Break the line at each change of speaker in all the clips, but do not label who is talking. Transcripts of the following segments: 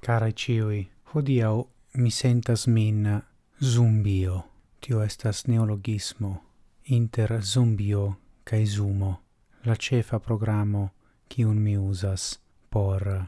Carai ciui, hodiau mi sentas min zumbio. Tio estas neologismo inter zumbio cae zumo. La cefa programo cium mi usas por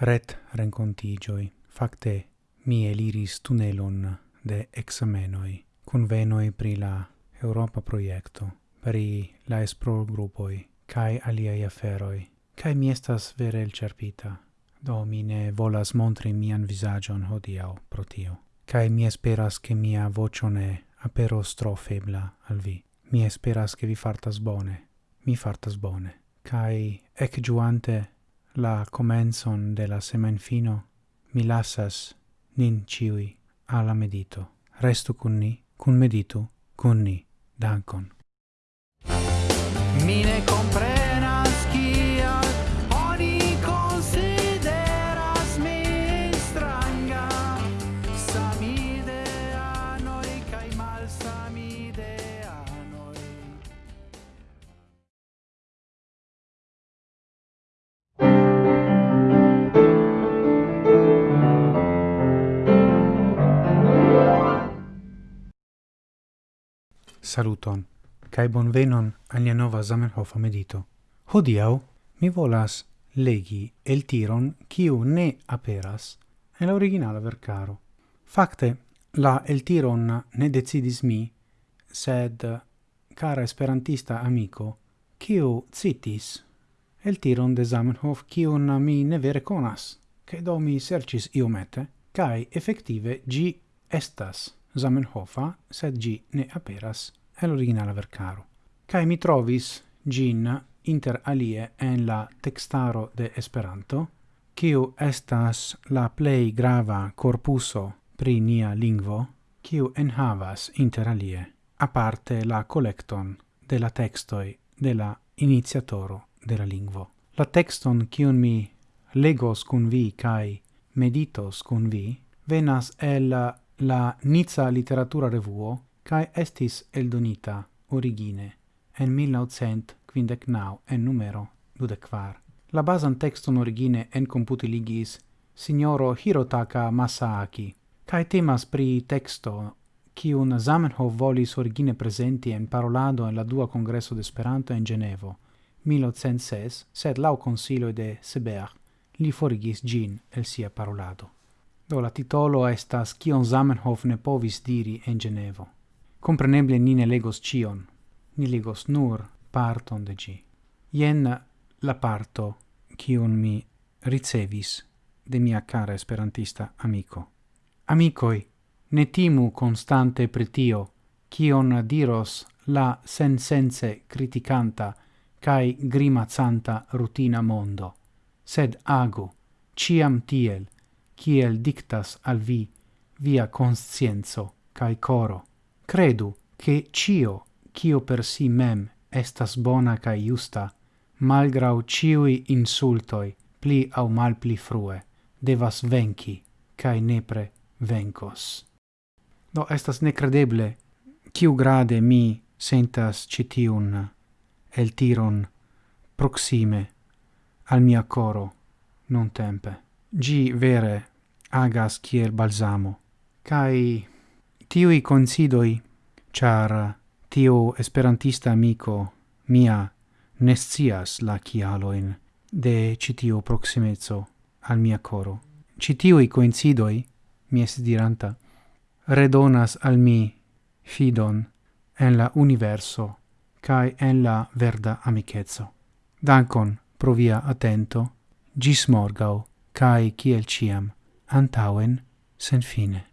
ret rencontigioi. Facte, mi eliris tunelon de examenoi convenoi pri la Europa proiecto, pri la espro gruppoi, cae aliai aferoi, cae mi estas vere elcerpita, do mi ne volas montri mian visagion hodiau pro tio, cae mi esperas che mia vocione aperos tro febla al vi. Mi esperas che vi fartas bone, mi fartas bone, cae ec giuante la comenson de la semen fino, mi lasas nin ciui alla medito. Restu cun ni, cun meditu, cun ni, dankon. Saluton, cae bonvenon alia nova Zamenhof medito. Hodiau mi volas legi el tiron quiu ne aperas en la originala vercaro. Facte, la el tiron ne decidis mi, sed cara esperantista amico, quiu citis el tiron de Zamenhof quiun mi ne vere conas, che do mi sercis iomete, cae effective gi estas. Zamenhofa, sed gi ne aperas el originala vercaro. Cae mi trovis gin inter alie en la textaro de Esperanto, kiu estas la plei grava corpuso pri nia lingvo, kiu enhavas inter alie, aparte la collecton de la textoi de la iniziatoro de la lingvo. La texton kiun mi legos cun vi cae meditos cun vi, venas el la Nizza Literatura Revuo cae estis eldonita origine en 1959 en numero 24. La basan texton origine en computi signoro Hirotaka Masaaki, cae temas pri texto cium Zamenhof volis origine presenti en parolado en la dua congresso d'Esperanto en Genevo, 1906, sed lau consilio de Seberg li forigis gin el sia parolado. Do la titolo estas Kion Zamenhof ne povis diri en Genevo. Compreneble ni ne legos cion, ni legos nur parton de gi. Ien la parto cion mi ricevis de mia cara esperantista amico. Amicoi, ne timu constante pretio, kion diros la sensense criticanta cae grimazanta rutina mondo, sed agu, ciam tiel, kiel dictas al vi via conscienzo cae coro. Credu che cio, cio per si mem estas bona cae justa, malgrau ciui insultoi, pli au mal pli frue, devas venci, cae nepre vencos. Do estas necredeble, ciu grade mi sentas citiun el tiron proxime al mia coro non tempe. Gi vere agas kiel balsamo. Kai tiui considoi, char tio esperantista amico mia nescias la kialoin de citio proximezzo al mia coro. Citiui coincidoi, mi es diranta, redonas al mi fidon en la universo cae en la verda amicetso. Dankon pro via attento, gis morgau, cae ciel ciam antauen sen fine.